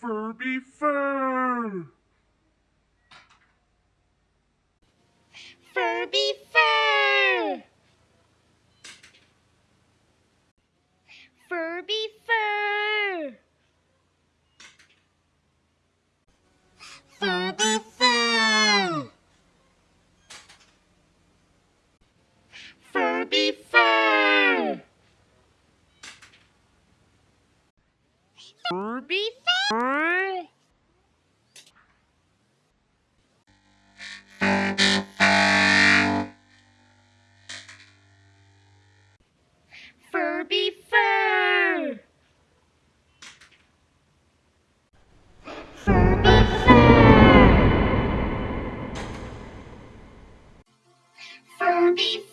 Furby fur. Furby fur. Furby fur. Furby fur. Furby fur. Furby fur. Furby Fur! Furby Fur! Furby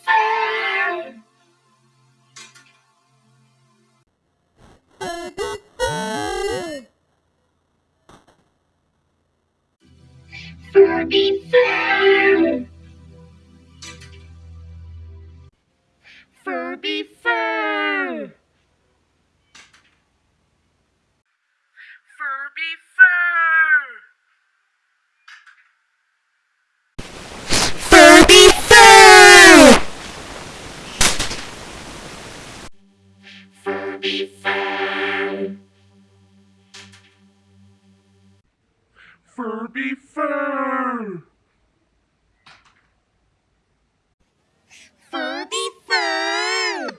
Furby Furby fur. Furby fur.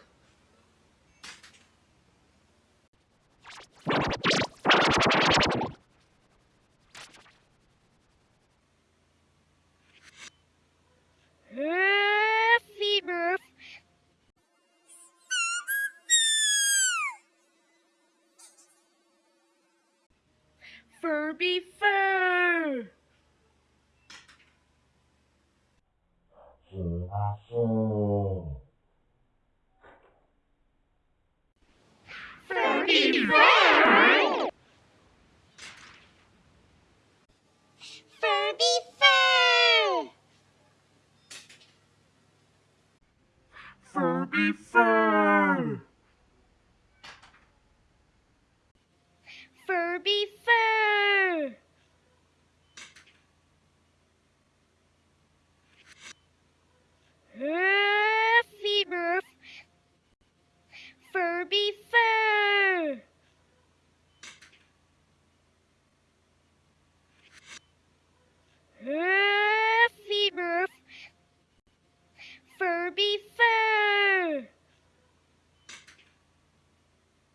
Furby fur. Furby fur. Furby Fur! Furby Fur! Furby